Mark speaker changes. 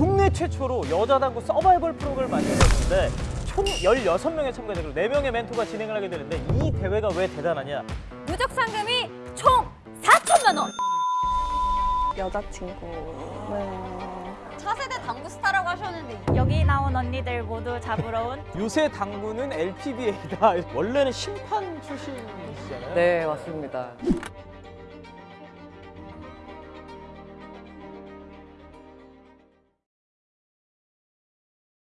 Speaker 1: 국내 최초로 여자 당구 서바이벌 프로그램을 만들었는데 총 16명의 참가자 그리고 4명의 멘토가 진행을 하게 되는데 이 대회가 왜 대단하냐
Speaker 2: 누적 상금이 총 4천만 원.
Speaker 3: 여자친구. 네.
Speaker 2: 차세대 당구 스타라고 하셨는데
Speaker 4: 여기 나온 언니들 모두 잡으러 온
Speaker 1: 요새 당구는 LPBA다 원래는 심판 출신이시잖아요
Speaker 5: 네, 맞습니다.